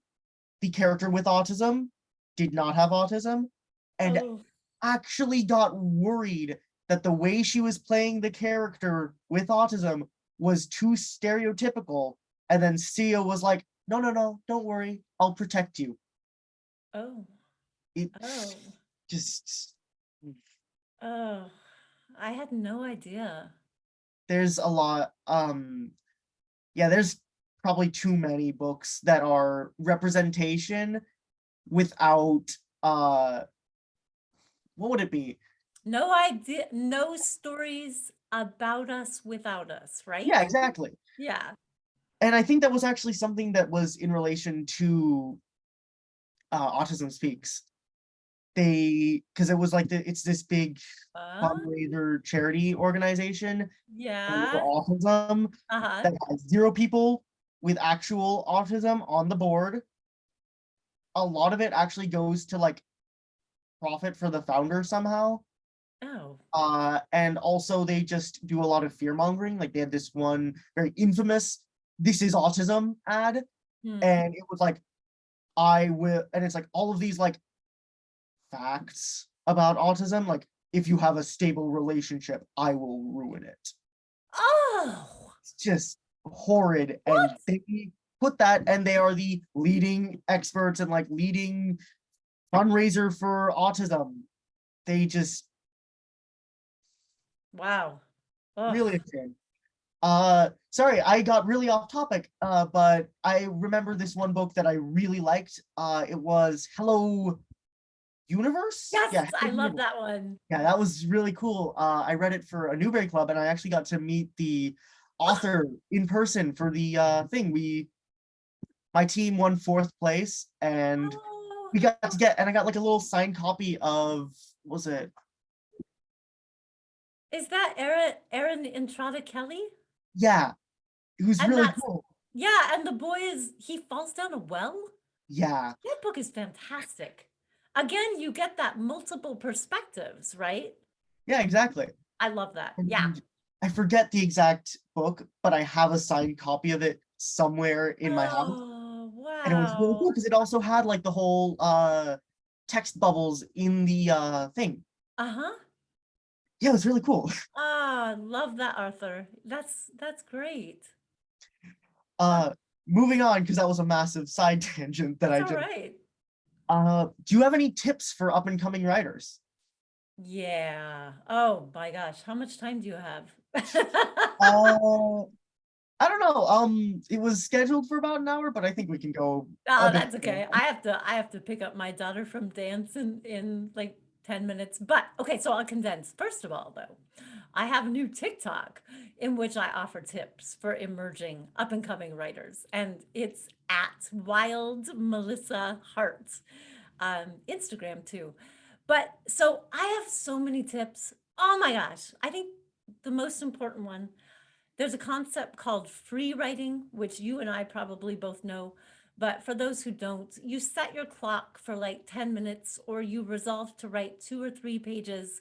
the character with autism did not have autism and oh, actually got worried that the way she was playing the character with autism was too stereotypical. And then Sia was like, no, no, no, don't worry. I'll protect you. oh, It oh, just, oh. I had no idea. there's a lot. Um, yeah, there's probably too many books that are representation without, uh, what would it be? No idea, no stories about us without us, right? Yeah, exactly. Yeah. and I think that was actually something that was in relation to uh, Autism Speaks. They, because it was like the, it's this big Uh, fundraiser charity organization for yeah. autism Uh-huh. that has zero people with actual autism on the board. A lot of it actually goes to like profit for the founder somehow. Oh. Uh, and also they just do a lot of fear mongering. Like they had this one very infamous "This is autism" ad, hmm. and it was like i will and it's like all of these like facts about autism like if you have a stable relationship i will ruin it Oh. It's just horrid. And they put that and they are the leading experts and like leading fundraiser for autism. They just Wow. Really shame. Uh, sorry, I got really off topic, uh, but I remember this one book that I really liked. Uh, it was Hello Universe? Yeah, Yes, I love Universe. that one. Yeah, that was really cool. Uh, I read it for a Newbery Club and I actually got to meet the author in person for the uh, thing. We, my team won fourth place and Oh, we got to get, and I got like a little signed copy of, what was it? Is that Erin, Erin Entrada Kelly? Yeah, it was And really cool. Yeah, and the boy is, he falls down a well? Yeah, That book is fantastic. Again, you get that multiple perspectives, right? yeah, exactly. I love that. Yeah. I forget the exact book, but I have a signed copy of it somewhere in my house. Oh, wow. And it was really cool because it also had like the whole uh text bubbles in the uh thing. Uh-huh. Yeah, it was really cool. Ah, love that, Arthur. That's that's great. Uh moving on, because that was a massive side tangent that That's I all did. right. Uh do you have any tips for up and coming writers? Yeah. Oh my gosh, how much time do you have? Uh I don't know. Um it was scheduled for about an hour, but I think we can go Oh, that's okay. I have to I have to pick up my daughter from dance in in like 10 minutes. But okay, so I'll condense. First of all, though, I have a new TikTok in which I offer tips for emerging up and coming writers, and it's at Wild Melissa Hart. Um, Instagram too. But so I have so many tips. Oh my gosh. I think the most important one, there's a concept called free writing, which you and I probably both know. But for those who don't, you set your clock for like 10 minutes or you resolve to write two or three pages,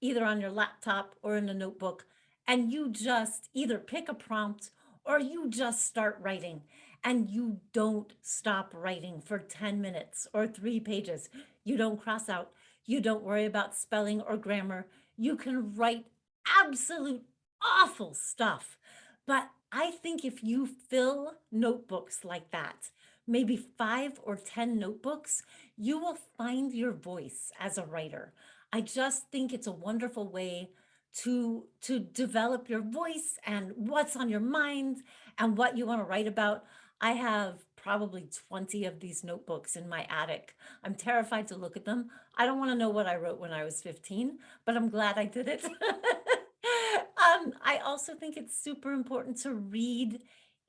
either on your laptop or in a notebook. And you just either pick a prompt or you just start writing and you don't stop writing for 10 minutes or three pages. You don't cross out. You don't worry about spelling or grammar. You can write absolute awful stuff. But I think if you fill notebooks like that, maybe five or 10 notebooks, you will find your voice as a writer. I just think it's a wonderful way to to develop your voice and what's on your mind and what you want to write about. I have probably 20 of these notebooks in my attic. I'm terrified to look at them. I don't want to know what I wrote when I was 15, but I'm glad I did it. um, I also think it's super important to read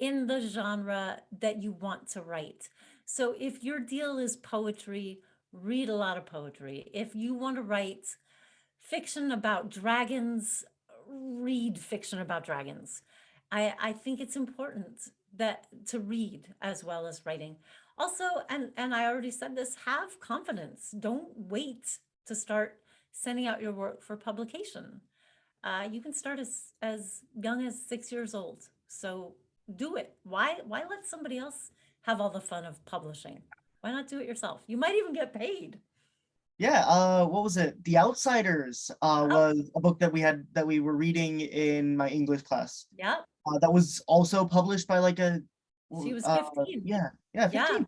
in the genre that you want to write. So if your deal is poetry, read a lot of poetry. If you want to write fiction about dragons, read fiction about dragons. I, I think it's important that to read as well as writing. Also, and, and I already said this, have confidence. Don't wait to start sending out your work for publication. Uh, you can start as, as young as six years old. So do it. Why, why let somebody else have all the fun of publishing? Why not do it yourself? You might even get paid. Yeah, uh, what was it? The Outsiders uh, Oh. was a book that we had that we were reading in my English class. Yeah. Uh, that was also published by like a. She was uh, 15. Yeah, yeah, Yeah. 15,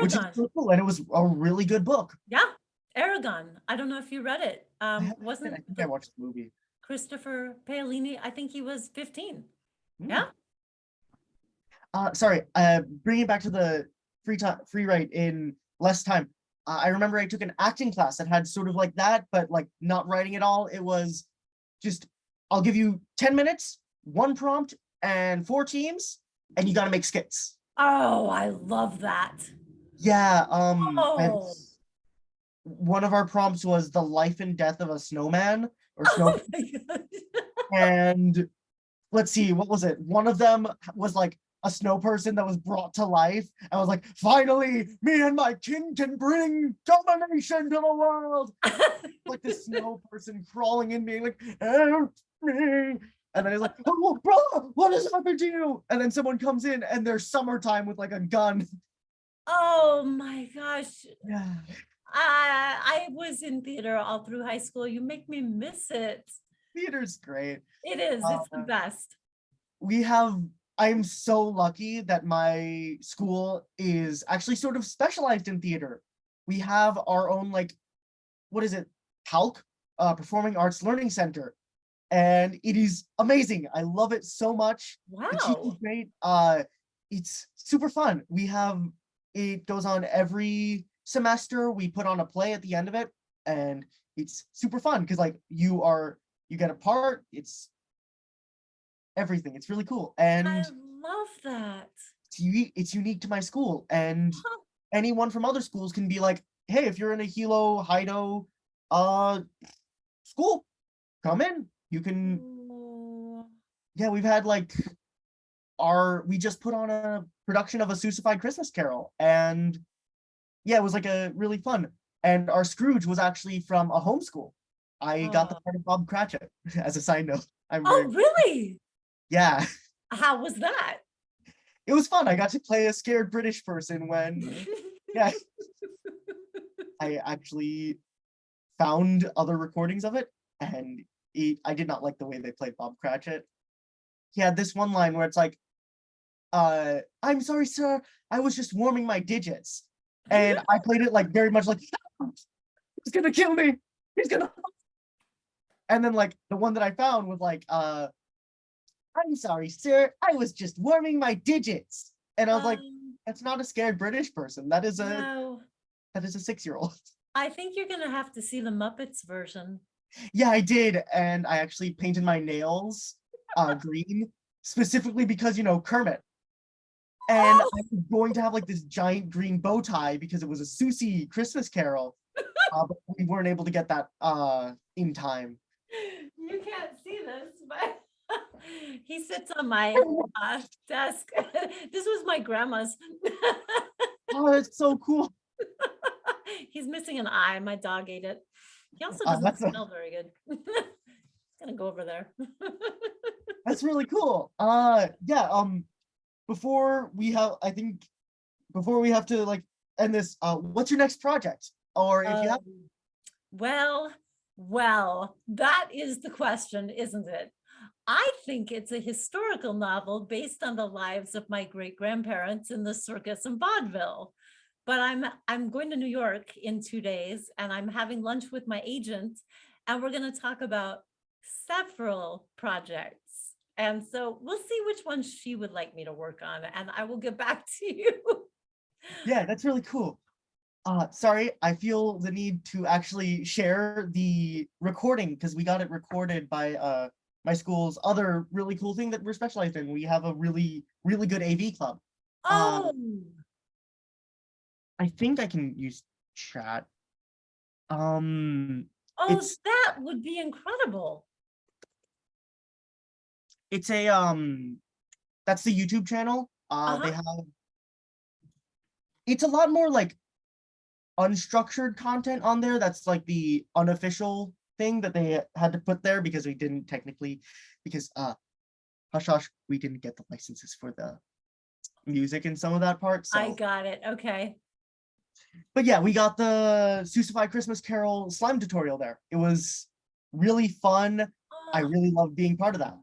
which is so cool, and it was a really good book. Yeah. Eragon. I don't know if you read it. Um, wasn't I think I watched the movie. Christopher Paolini? I think he was 15. Hmm. Yeah. Uh, sorry, uh, bringing back to the free time, free write in less time. Uh, I remember I took an acting class that had sort of like that, but like not writing at all. It was just, I'll give you 10 minutes, one prompt and four teams, and you got to make skits. Oh, I love that. Yeah, um, Oh. one of our prompts was the life and death of a snowman or snow, Oh and let's see, what was it? One of them was like a snow person that was brought to life. I was like, finally, me and my kin can bring domination to the world. Like the snow person crawling in me, like, help me. And then he's like, oh, brother, what has happened to you? And then someone comes in and they're summertime with like a gun. oh my gosh. Yeah. I, I was in theater all through high school. You make me miss it. Theater's great. It is. It's the Uh, best. we have, I'm so lucky that my school is actually sort of specialized in theater. We have our own like, what is it? PALC, uh, Performing Arts Learning Center. And it is amazing. I love it so much. The teacher's great. Uh, it's super fun. We have, it goes on every semester. We put on a play at the end of it and it's super fun because like you are, you get a part, it's everything. It's really cool. And I love that. it's unique, it's unique to my school and Huh. anyone from other schools can be like, hey, if you're in a Hilo, Hido, uh, school, come in. You can Oh, yeah, we've had like our we just put on a production of a Seussified Christmas Carol, and yeah, it was like a really fun. And our Scrooge was actually from a homeschool. I got the Oh. part of Bob Cratchit as a side note. I'm Oh, very, really? Yeah, How was that? it was fun. I got to play a scared British person when yeah, I actually found other recordings of it, and I did not like the way they played Bob Cratchit. He had this one line where it's like, uh, I'm sorry, sir, I was just warming my digits. And I played it like very much like, he's gonna kill me. He's gonna. And then like the one that I found was like, uh, I'm sorry, sir, I was just warming my digits. And I was like, Um, that's not a scared British person. That is a no, that is a six-year-old. I think you're gonna have to see the Muppets version. Yeah, I did, and I actually painted my nails uh green specifically because you know Kermit. And Oh! I was going to have like this giant green bow tie because it was a Susie Christmas Carol. uh, but we weren't able to get that uh in time. You can't see this, but he sits on my uh, desk. This was my grandma's. Oh, it's so cool. He's missing an eye. My dog ate it. He also Uh, doesn't a- smell very good. He's Gonna go over there. That's really cool. Uh yeah, um before we have I think before we have to like end this, uh what's your next project? Or if you have Um, Well, well, that is the question, isn't it? Think it's a historical novel based on the lives of my great grandparents in the circus in vaudeville. But I'm I'm going to New York in two days and I'm having lunch with my agent and we're going to talk about several projects. And so we'll see which one she would like me to work on and I will get back to you. Yeah, that's really cool. Uh, sorry, I feel the need to actually share the recording because we got it recorded by uh my school's other really cool thing that we're specialized in. We have a really, really good AV club. Oh, I think I can use chat. Um, oh, that would be incredible. it's a um, that's the YouTube channel. Uh, they Uh-huh. have. It's a lot more like unstructured content on there. That's like the unofficial thing that they had to put there because we didn't technically, because uh, hush hush, we didn't get the licenses for the music and some of that part. So, I got it. Okay. but yeah, we got the Suicide Christmas Carol slime tutorial there. It was really fun. I Oh, really love being part of that.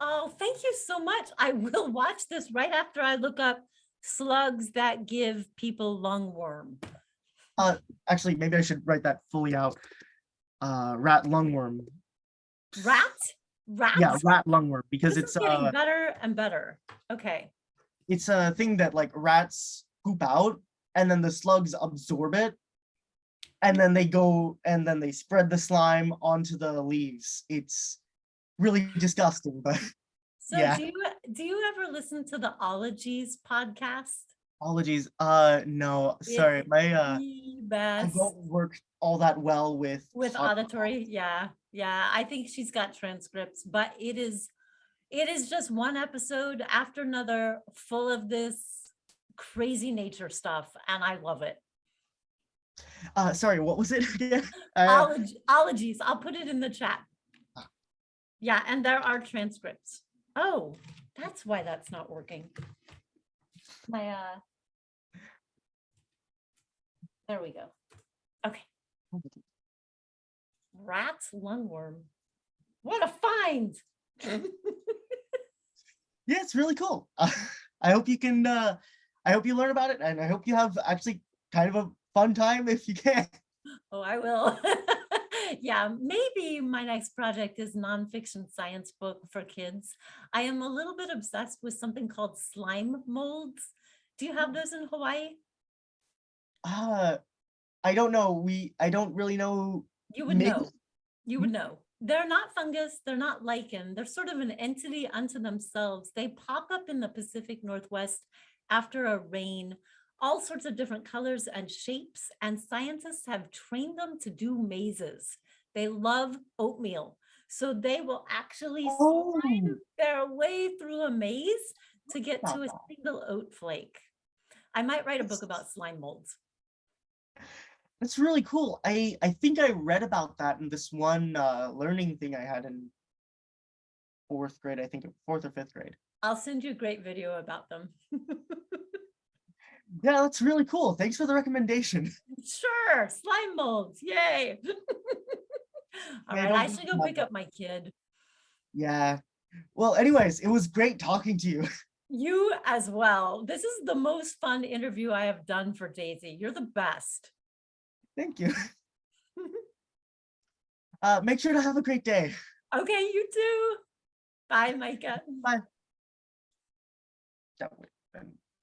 oh, thank you so much. I will watch this right after I look up slugs that give people lungworm. Uh, actually, maybe I should write that fully out. Uh, rat lungworm. Rat? Rat? Yeah, rat lungworm because This it's getting uh better and better. Okay. it's a thing that like rats poop out and then the slugs absorb it and then they go and then they spread the slime onto the leaves. It's really disgusting, but So Yeah. do you do you ever listen to the Ologies podcast? Ologies. Uh no, sorry. My uh the I don't work all that well with with pod- auditory yeah yeah i think she's got transcripts but it is it is just one episode after another full of this crazy nature stuff and i love it. Uh sorry, what was it? Uh, ologies i'll put it in the chat. Ah. yeah and there are transcripts. Oh that's why that's not working. My uh there we go okay rat lungworm what a find Yeah, it's really cool. I hope you can, uh, I hope you learn about it and I hope you have actually kind of a fun time if you can. Oh, I will. Yeah, maybe my next project is nonfiction science book for kids. I am a little bit obsessed with something called slime molds. Do you have those in Hawaii? Uh, I don't know. We, I don't really know. You would know. You would know. They're not fungus, they're not lichen, they're sort of an entity unto themselves. They pop up in the Pacific Northwest after a rain, all sorts of different colors and shapes, and scientists have trained them to do mazes. They love oatmeal, so they will actually Oh. slime their way through a maze to get to a single oat flake. I might write a book about slime molds. That's really cool. I, I think I read about that in this one, uh, learning thing I had in fourth grade, I think, fourth or fifth grade. I'll send you a great video about them. Yeah, that's really cool. Thanks for the recommendation. Sure, slime molds, yay. All Yeah, right, don't I should go pick up my kid. Yeah. Well, anyways, it was great talking to you. You as well. This is the most fun interview I have done for Daisy. You're the best. Thank you. Uh, make sure to have a great day. Okay, you too. Bye, Micah. Bye.